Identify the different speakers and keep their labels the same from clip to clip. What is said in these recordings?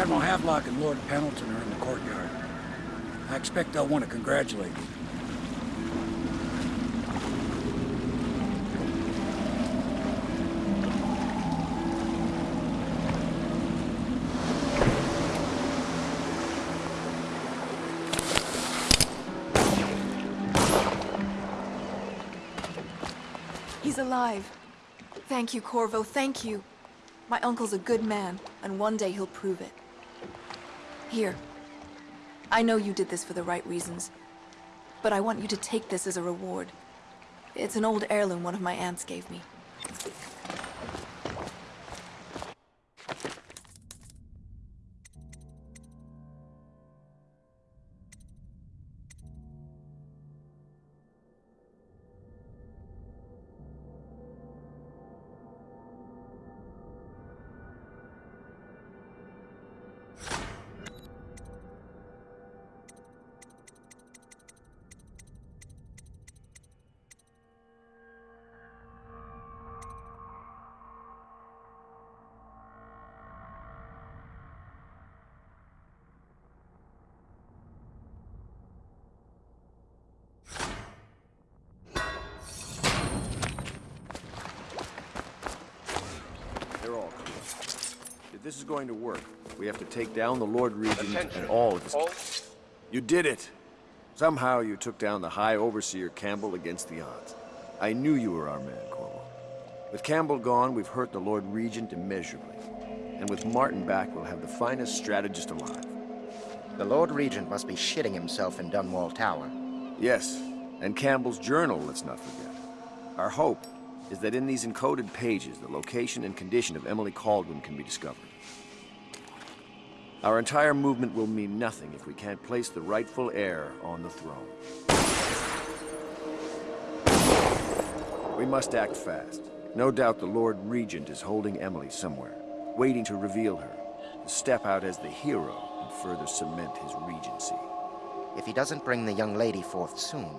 Speaker 1: Admiral Havelock and Lord Pendleton are in the courtyard. I expect they'll want to congratulate you.
Speaker 2: He's alive. Thank you, Corvo, thank you. My uncle's a good man, and one day he'll prove it. Here. I know you did this for the right reasons, but I want you to take this as a reward. It's an old heirloom one of my aunts gave me.
Speaker 3: This is going to work, we have to take down the Lord Regent and all of his... You did it! Somehow you took down the High Overseer Campbell against the odds. I knew you were our man, Corvo. With Campbell gone, we've hurt the Lord Regent immeasurably. And with Martin back, we'll have the finest strategist alive.
Speaker 4: The Lord Regent must be shitting himself in Dunwall Tower.
Speaker 3: Yes, and Campbell's journal, let's not forget. Our hope is that in these encoded pages, the location and condition of Emily Kaldwin can be discovered. Our entire movement will mean nothing if we can't place the rightful heir on the throne. We must act fast. No doubt the Lord Regent is holding Emily somewhere, waiting to reveal her, to step out as the hero and further cement his regency.
Speaker 4: If he doesn't bring the young lady forth soon,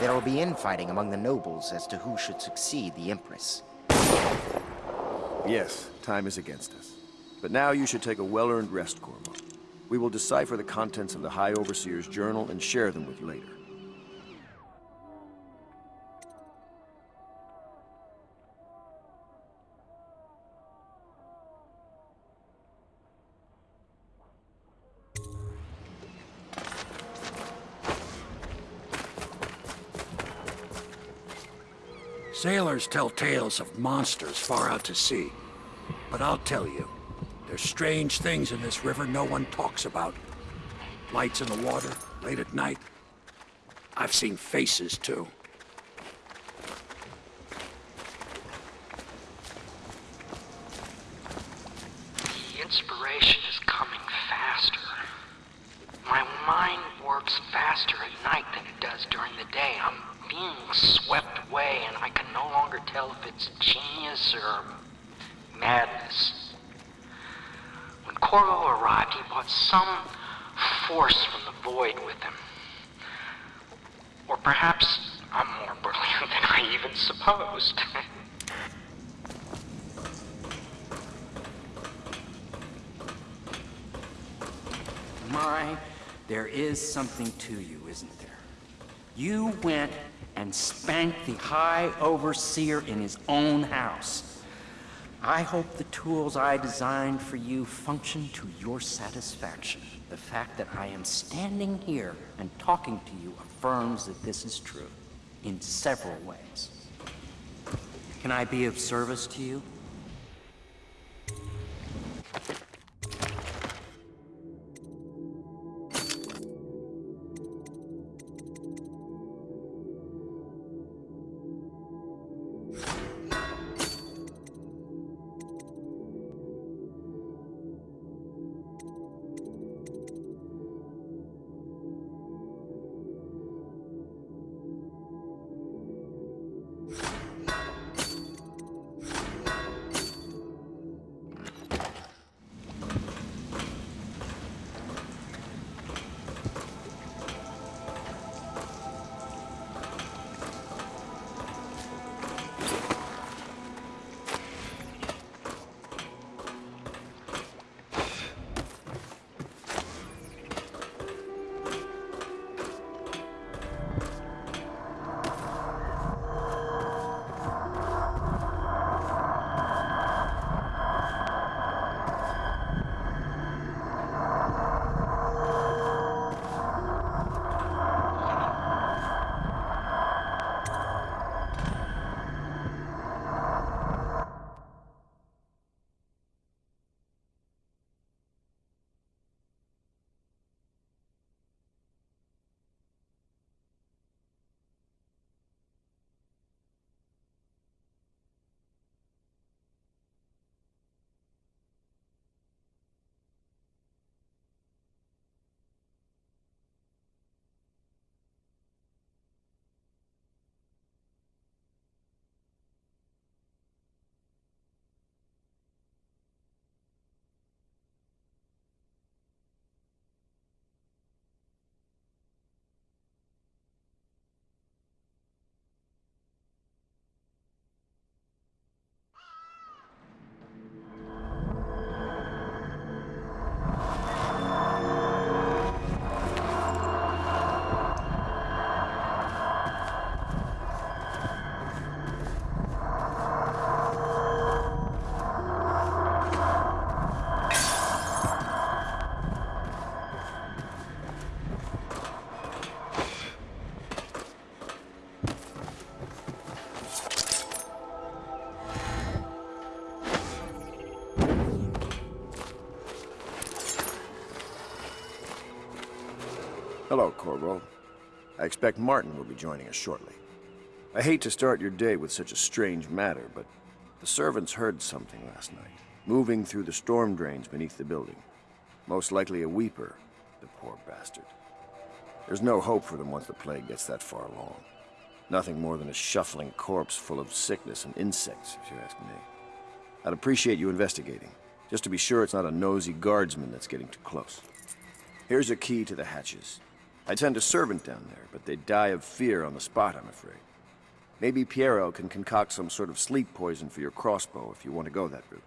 Speaker 4: there will be infighting among the nobles as to who should succeed the Empress.
Speaker 3: Yes, time is against us. But now you should take a well-earned rest, Corvo. We will decipher the contents of the High Overseer's journal and share them with you later.
Speaker 1: Sailors tell tales of monsters far out to sea. But I'll tell you, there's strange things in this river no one talks about. Lights in the water, late at night. I've seen faces, too.
Speaker 5: The inspiration is coming faster. My mind works faster at night than it does during the day. I'm being swept away, and I can no longer tell if it's genius or madness. Corvo arrived, he brought some force from the void with him. Or perhaps I'm more brilliant than I even supposed.
Speaker 6: My, there is something to you, isn't there? You went and spanked the High Overseer in his own house. I hope the tools I designed for you function to your satisfaction. The fact that I am standing here and talking to you affirms that this is true in several ways. Can I be of service to you?
Speaker 3: Hello, Corvo. I expect Martin will be joining us shortly. I hate to start your day with such a strange matter, but the servants heard something last night, moving through the storm drains beneath the building. Most likely a weeper, the poor bastard. There's no hope for them once the plague gets that far along. Nothing more than a shuffling corpse full of sickness and insects, if you ask me. I'd appreciate you investigating, just to be sure it's not a nosy guardsman that's getting too close. Here's a key to the hatches. I'd send a servant down there, but they'd die of fear on the spot, I'm afraid. Maybe Piero can concoct some sort of sleep poison for your crossbow if you want to go that route.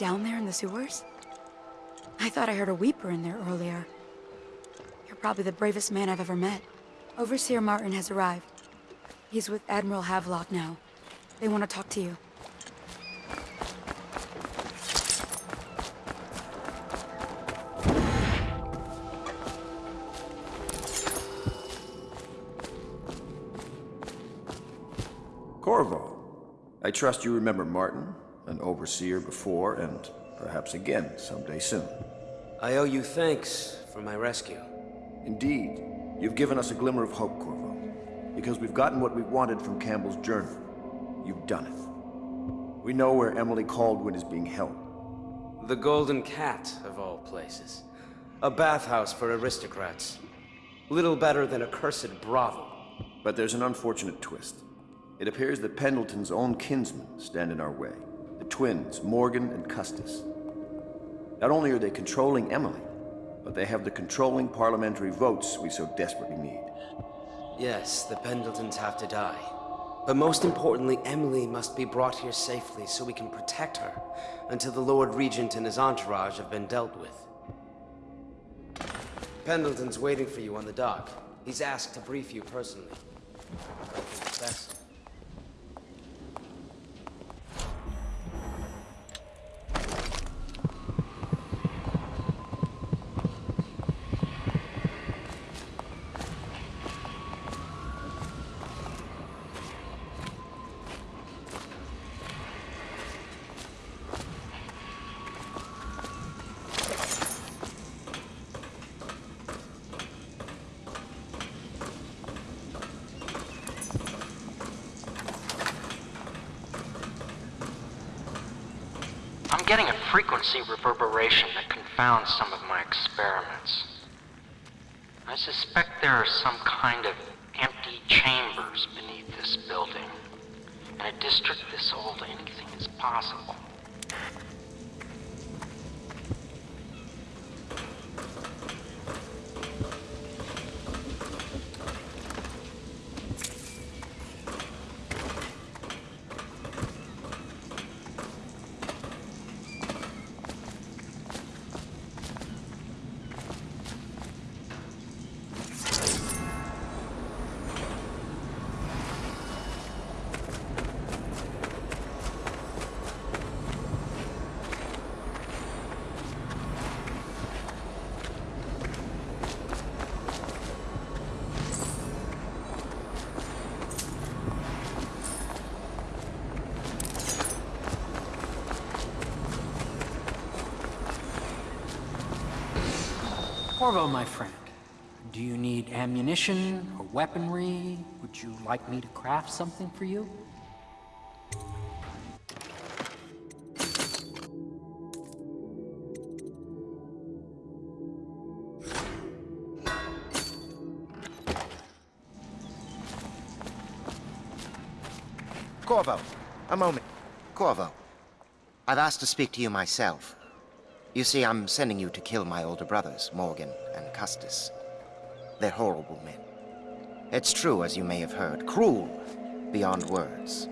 Speaker 7: Down there in the sewers? I thought I heard a weeper in there earlier. You're probably the bravest man I've ever met. Overseer Martin has arrived. He's with Admiral Havelock now. They want to talk to you.
Speaker 3: Corvo, I trust you remember Martin, an overseer before, and perhaps again someday soon.
Speaker 8: I owe you thanks for my rescue.
Speaker 3: Indeed, you've given us a glimmer of hope, Corvo. Because we've gotten what we wanted from Campbell's journal. You've done it. We know where Emily Kaldwin is being held.
Speaker 8: The Golden Cat, of all places. A bathhouse for aristocrats. Little better than a cursed brothel.
Speaker 3: But there's an unfortunate twist. It appears that Pendleton's own kinsmen stand in our way. Twins, Morgan and Custis. Not only are they controlling Emily, but they have the controlling parliamentary votes we so desperately need.
Speaker 8: Yes, the Pendletons have to die. But most importantly, Emily must be brought here safely so we can protect her until the Lord Regent and his entourage have been dealt with. Pendleton's waiting for you on the dock. He's asked to brief you personally.
Speaker 5: Getting a frequency reverberation that confounds some of my experiments. I suspect there are some kind of empty chambers beneath this building. In a district this old, anything is possible.
Speaker 6: Corvo, my friend, do you need ammunition or weaponry? Would you like me to craft something for you?
Speaker 4: Corvo, a moment. Corvo, I've asked to speak to you myself. You see, I'm sending you to kill my older brothers, Morgan and Custis. They're horrible men. It's true, as you may have heard, cruel beyond words.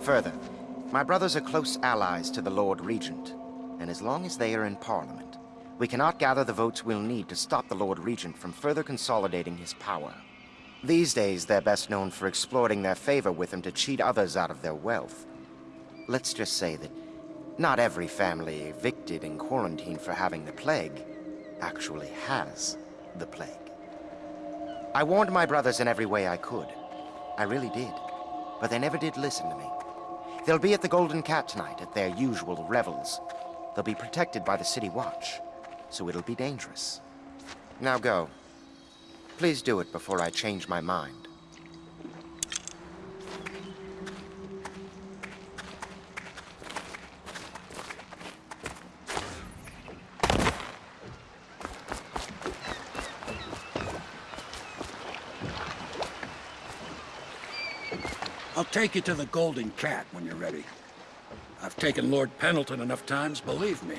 Speaker 4: Further, my brothers are close allies to the Lord Regent, and as long as they are in Parliament, we cannot gather the votes we'll need to stop the Lord Regent from further consolidating his power. These days, they're best known for exploiting their favor with him to cheat others out of their wealth. Let's just say that not every family evicted and quarantined for having the plague actually has the plague. I warned my brothers in every way I could. I really did. But they never did listen to me. They'll be at the Golden Cat tonight at their usual revels. They'll be protected by the City Watch, so it'll be dangerous. Now go. Please do it before I change my mind.
Speaker 1: I'll take you to the Golden Cat when you're ready. I've taken Lord Pendleton enough times, believe me.